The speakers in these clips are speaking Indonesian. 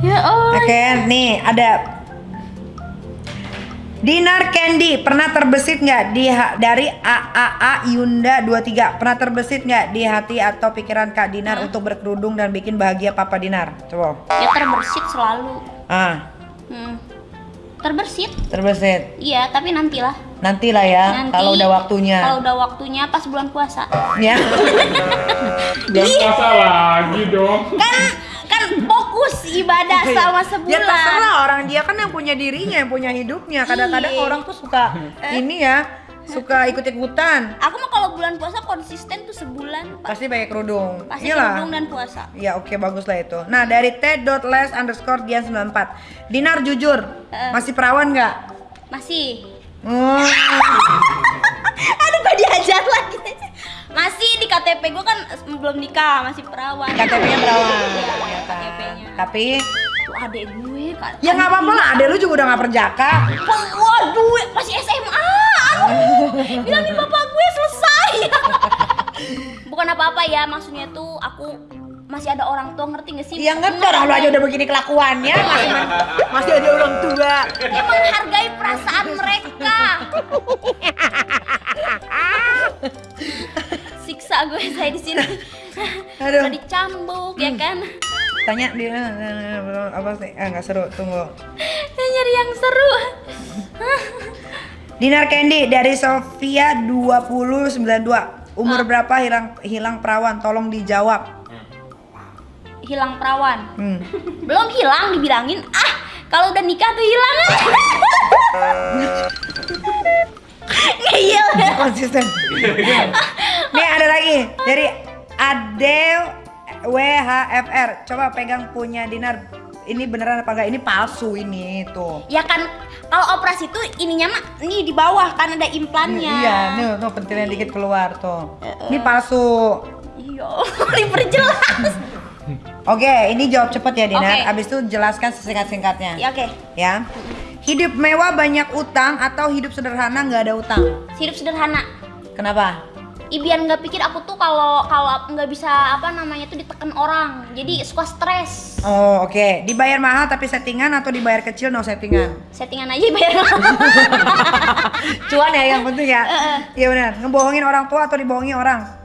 Ya Allah. Oke, nih ada Dinar Candy pernah terbesit nggak di dari AAA Yunda 23 pernah terbesit nggak di hati atau pikiran Kak Dinar untuk berkerudung dan bikin bahagia Papa Dinar? Coba. Ya terbersit selalu. Ah, Hmm. Terbersit. terbesit. Iya, tapi nantilah. Nantilah ya Nanti, kalau udah waktunya. Kalau udah waktunya pas bulan puasa. Ya. Jangan puasa lagi dong. Kan kan ibadah sama sebulan. Ya terserah orang dia kan yang punya dirinya, yang punya hidupnya. Kadang-kadang Iya. orang tuh suka ini ya, suka ikut-ikutan. Aku mah kalau bulan puasa konsisten tuh sebulan Pak. Pasti pakai kerudung. Pasti Iyalah. kerudung dan puasa. Ya oke bagus lah itu. Nah dari t.les underscore dian 94 Dinar jujur Eh. masih perawan nggak? Masih. Hmm. Aduh kok diajar lagi. Masih di KTP gue kan belum nikah, masih perawan. KTP-nya perawan. Iya? KTP-nya. Tapi Tuh adek gue kan. ya nggak apa-apa lah. Adek lu juga udah nggak perjaka. Waduh, masih SMA. Aduh, bilangin bapak gue selesai. Bukan apa-apa ya, maksudnya tuh aku masih ada orang tua ngerti gak sih? Ya ngerti orang lu aja udah begini kelakuannya masih masih ada orang tua. Ya menghargai perasaan mereka. Gue saya di sini. Aduh. Udah dicambuk ya kan. Tanya dia apa sih? Ah nggak seru. Tunggu. Saya nyari yang seru. Dinar Candy dari Sofia 2092 Umur berapa hilang hilang perawan? Tolong dijawab. Hilang perawan. Hmm. Belum hilang dibilangin. Ah, kalau udah nikah tuh hilang. Ngeyel. konsisten. Nih ada lagi dari Adel WHFR. Coba pegang punya Dinar. Ini beneran apa enggak? Ini palsu ini tuh. Ya kan kalau operasi tuh ininya mah nih di bawah kan ada implannya. Iya, nih tuh pentilnya dikit keluar tuh. Ini palsu. Iya, diperjelas. Oke, ini jawab cepet ya Dinar. Oke. Abis itu jelaskan sesingkat-singkatnya. ya oke. Ya. Hidup mewah banyak utang atau hidup sederhana nggak ada utang? Hidup sederhana. Kenapa? Biar nggak pikir aku tuh kalau kalau nggak bisa apa namanya tuh ditekan orang. Jadi suka stres. Oh oke, dibayar mahal tapi settingan atau dibayar kecil no settingan? Settingan aja bayar. Cuan ya yang penting ya. Iya benar. Ngebohongin orang tua atau dibohongi orang?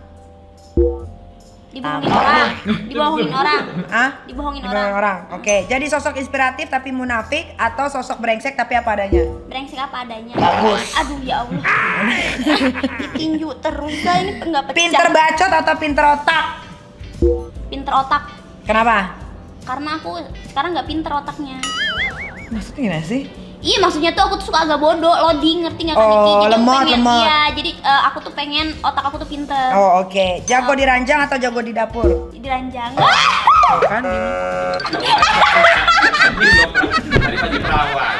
Dibohongin orang. Dibohongin orang. Ah? Dibohongin Dibohongin orang. orang. Oke, jadi sosok inspiratif tapi munafik atau sosok brengsek tapi apa adanya? Brengsek apa adanya. Bagus. Aduh ya Allah. Ditinju terus dah ini nggak pecah. Pinter bacot atau pinter otak? Pinter otak. Kenapa? Karena aku sekarang nggak pinter otaknya. Maksudnya gimana sih? Iya maksudnya tuh aku tuh suka agak bodoh, loading ngerti nggak kan Oh, Niki? Jadi lemot, pengen, lemot. Iya, jadi eh, aku tuh pengen otak aku tuh pinter. Oh oke, jago di ranjang atau jago di dapur? Di ranjang. Kan ini. Tadi pagi perawan.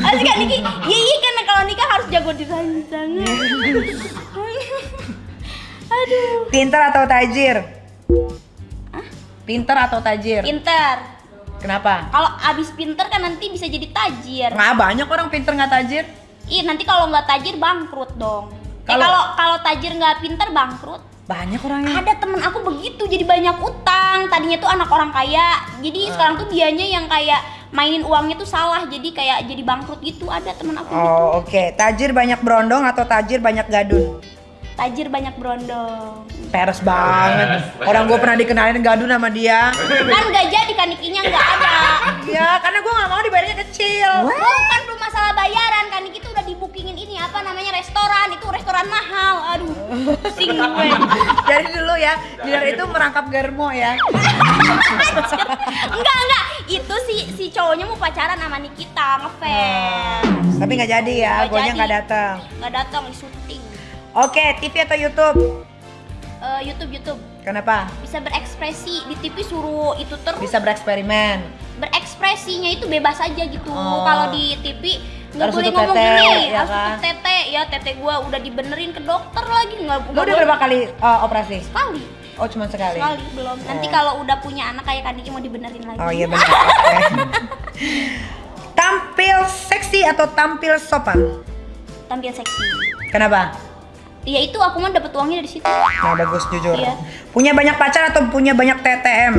Asik kan Niki? Iya iya kan kalau nikah harus jago di ranjang. Aduh. Pinter atau tajir? Pinter atau tajir? Pinter. Kenapa? Kalau abis pinter kan nanti bisa jadi tajir. Nggak banyak orang pinter nggak tajir. Ih nanti kalau nggak tajir bangkrut dong. Eh Kalau- kalau kalau tajir nggak pinter bangkrut. Banyak orangnya. Ada temen aku begitu jadi banyak utang. Tadinya tuh anak orang kaya. Jadi sekarang tuh dianya yang kayak mainin uangnya tuh salah. Jadi kayak jadi bangkrut gitu. Ada temen aku gitu. Oh oke, tajir banyak berondong atau tajir banyak gadun? Tajir banyak berondong. Peres banget. Orang gue pernah dikenalin gadun sama dia. Kan nggak jadi kan Nikinya nggak ada. Iya, karena gue nggak mau dibayarnya kecil. Bukan belum masalah bayaran kan Niki tuh udah dibookingin ini apa namanya restoran itu restoran mahal. Aduh, pusing gue. Dari dulu ya, Dinar itu merangkap germo ya. enggak enggak itu si si cowoknya mau pacaran sama Nikita ngefans. Tapi nggak jadi ya, gue jadi. nggak datang. Nggak datang di syuting. Oke, TV atau YouTube? Eh, YouTube YouTube Kenapa? bisa berekspresi di TV suruh itu terus Bisa bereksperimen. berekspresinya itu bebas aja gitu Oh. kalau di TV nggak boleh ngomong tete, gini ya harus kan? tete ya tete gua udah dibenerin ke dokter lagi nggak nggak udah berapa kali uh, operasi? sekali Oh, cuma sekali. sekali belum nanti Oh. kalau udah punya anak kayak Kaniki mau dibenerin lagi Oh iya benar. Oke. tampil seksi atau tampil sopan? tampil seksi Kenapa? Ya itu aku mau dapet uangnya dari situ Nah bagus jujur. Iya. Punya banyak pacar atau punya banyak TTM?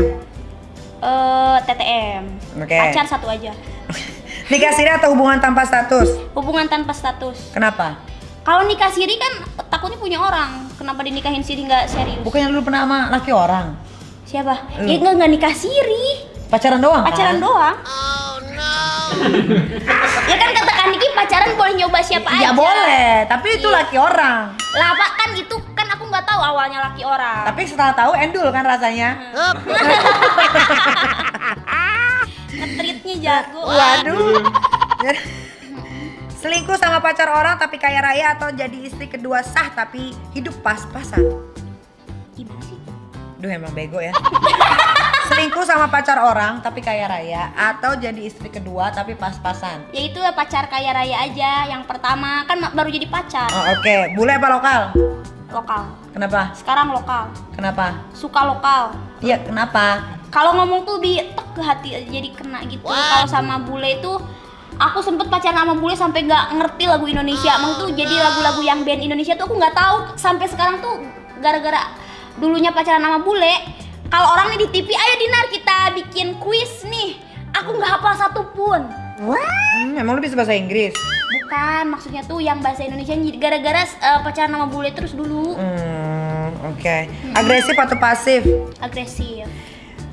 Eh, TTM. Oke. Pacar satu aja. Nikah siri atau hubungan tanpa status? Hubungan tanpa status. Kenapa? Kalau nikah siri kan takutnya punya orang. Kenapa dinikahin siri nggak serius? Bukannya lu pernah sama laki orang? Siapa? Lu. Ya nggak nggak nikah siri. Pacaran doang Pacaran kan? doang. Oh. Ya kan kata Kak Niki pacaran boleh nyoba siapa aja. Ya boleh, tapi itu Iya. laki orang. Lah Pak kan itu kan aku nggak tahu awalnya laki orang. Tapi setelah tahu endul kan rasanya. Ngetritnya jago. Waduh. Selingkuh sama pacar orang tapi kaya raya atau jadi istri kedua sah tapi hidup pas-pasan. Gimana sih? Duh emang bego ya. Selingkuh sama pacar orang tapi kaya raya atau jadi istri kedua tapi pas-pasan. Ya itu ya pacar kaya raya aja. Yang pertama kan baru jadi pacar. Oh, Oke, bule apa lokal? Lokal. Kenapa? Sekarang lokal. Kenapa? Suka lokal. Iya, kenapa? Kalau ngomong tuh di tek ke hati jadi kena gitu. Kalau sama bule itu aku sempet pacaran sama bule sampai nggak ngerti lagu Indonesia. Maksud tuh jadi lagu-lagu yang band Indonesia tuh aku nggak tahu sampai sekarang tuh gara-gara dulunya pacaran sama bule. Kalau orang nih di TV, ayo Dinar kita bikin kuis nih. Aku nggak hafal satu pun. Hmm, emang lu bisa bahasa Inggris? Bukan, maksudnya tuh yang bahasa Indonesia gara-gara eh, pacaran sama bule terus dulu Hmm, oke. Agresif atau pasif? agresif.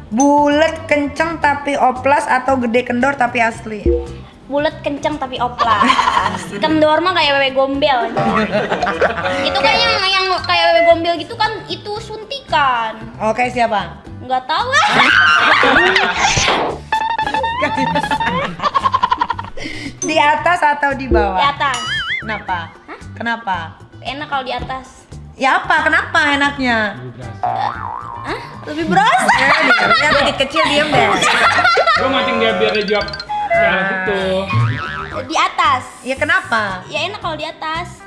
Bulet kenceng tapi oplas atau gede kendor tapi asli? bulat kenceng tapi oplas kendor mah kayak wewe gombel itu kan yang yang kayak wewe gombel gitu kan itu suntikan Oke, siapa? nggak tahu ah Di atas atau di bawah? di atas Kenapa? Kenapa? enak kalau di atas Ya apa? Kenapa enaknya? Hah? lebih berasa Eh, dia dikit kecil diem deh. Lu mancing dia biar dia jawab ke arah situ. di atas Ya kenapa? ya enak kalau di atas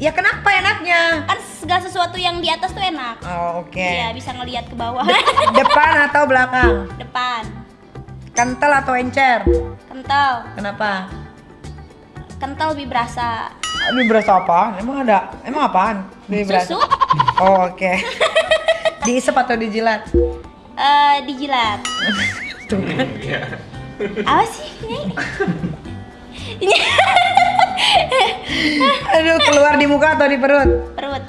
Ya kenapa enaknya? kan segala sesuatu yang di atas tuh enak Oh, oke. Iya bisa ngelihat ke bawah Depan atau belakang? depan Kental atau encer? kental Kenapa? kental lebih berasa Ini berasa apa? Emang ada? Emang apaan? Ini berasa- susu Oh, oke. Diisep atau dijilat? eh dijilat Tuh kan. Iya. apa sih ini ini Aduh, keluar di muka atau di perut? perut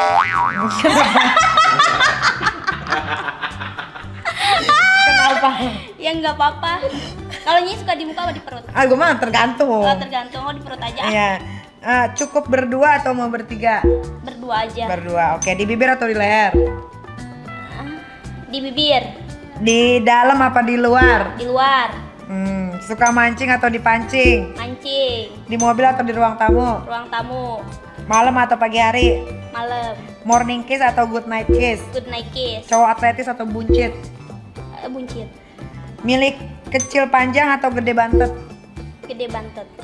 Kenapa? ya nggak apa-apa kalau nyi suka di muka apa di perut Ah, gue mah tergantung. oh, tergantung oh di perut aja Iya. Ah, cukup berdua atau mau bertiga? berdua aja Berdua. Oke, di bibir atau di leher? di bibir Di dalam apa di luar? di luar Hmm, suka mancing atau dipancing? mancing Di mobil atau di ruang tamu? ruang tamu Malam atau pagi hari? malam Morning kiss atau good night kiss? good night kiss Cowok atletis atau buncit? Eh, buncit Milik kecil panjang atau gede bantet? gede bantet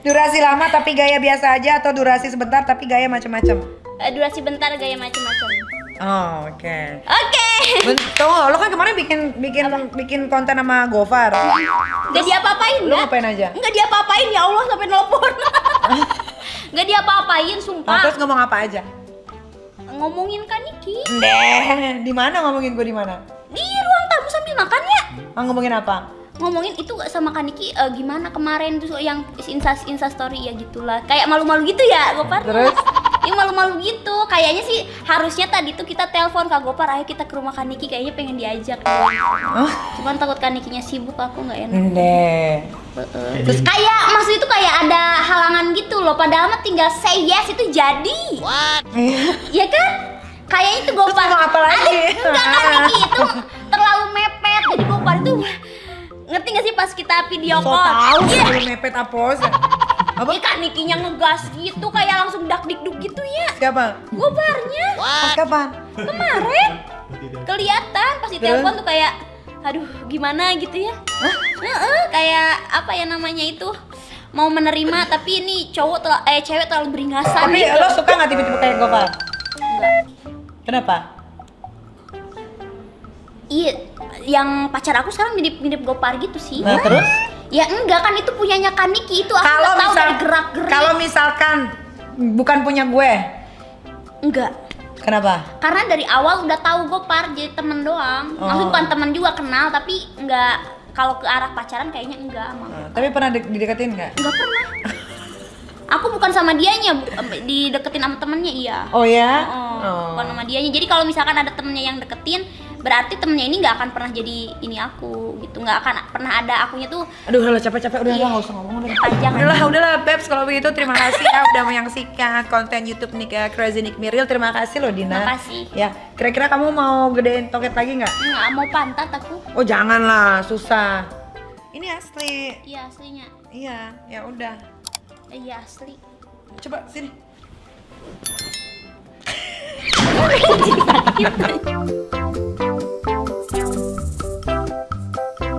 Durasi lama tapi gaya biasa aja atau durasi sebentar tapi gaya macam-macam? Eh, durasi bentar gaya macam-macam Oh, oke. oke Bentuk, lo kan kemarin bikin bikin bikin konten sama Gofar. nggak diapa-apain Lo ngapain aja? nggak diapa-apain ya Allah sampai nelpon nggak diapa-apain Nah, sumpah terus ngomong apa aja? ngomongin kan Niki Deh, di mana ngomongin gue di mana? di ruang tamu sambil makan ya Ah, ngomongin apa? ngomongin itu gak sama Kaniki eh, gimana kemarin tuh yang insta insta story ya gitulah kayak malu-malu gitu ya Gopar Terus? Iya malu-malu gitu. Kayaknya sih harusnya tadi tuh kita telepon Kak Gopar ayo kita ke rumah Kaniki kayaknya pengen diajak. Oh, cuman takut Kanikinya sibuk aku nggak enak. Deh. Heeh. terus kayak maksud itu kayak ada halangan gitu loh. Padahal mah tinggal say yes itu jadi. Iya. Kan? Kayaknya itu Gopar. Ngomong apa lagi? Enggak Kaniki itu terlalu mepet. Jadi Gopar itu ngerti gak sih pas kita video So call? tahu Iya. sebelum mepet apos. Apa? Ih, Kak Nikinya ngegas gitu kayak langsung dak dikduk gitu ya. Siapa? Gobarnya Pas kapan? kemarin kelihatan pas ditelepon tuh kayak aduh gimana gitu ya. Heeh, kayak apa ya namanya itu mau menerima tapi ini cowok tel- eh cewek terlalu beringasan Tapi gitu. lo suka nggak tiba-tiba kayak Gofar? Enggak. Kenapa? Iya, yang pacar aku sekarang mirip-mirip Gopar gitu sih. Nah, terus? Ya enggak kan itu punyanya Kaniki itu aku Kalau nggak tahu misal dari gerak-gerik. kalau misalkan bukan punya gue, enggak. Kenapa? Karena dari awal udah tahu Gopar jadi temen doang. Oh. Maksudnya bukan temen juga kenal tapi nggak kalau ke arah pacaran kayaknya enggak sama. Nah, tapi pernah de- dideketin nggak? Enggak pernah. Aku bukan sama dianya, bu- dideketin sama temennya iya. Oh ya? Oh, bukan sama dianya. Jadi kalau misalkan ada temennya yang deketin, berarti temennya ini nggak akan pernah jadi ini aku gitu. Nggak akan pernah ada akunya tuh Aduh, udah capek-capek udah Iya. nggak usah ngomong udah. panjang. Udahlah, udahlah Peps kalau begitu terima kasih ya udah menyaksikan konten YouTube Nika Crazy Nick Miril. Terima kasih loh Dina. Makasih. Ya, kira-kira kamu mau gedein toket lagi nggak? Nggak mau pantat aku. Oh janganlah, susah. Ini asli. Iya aslinya. Iya, ya udah. Iya asli. Coba sini. Sakit.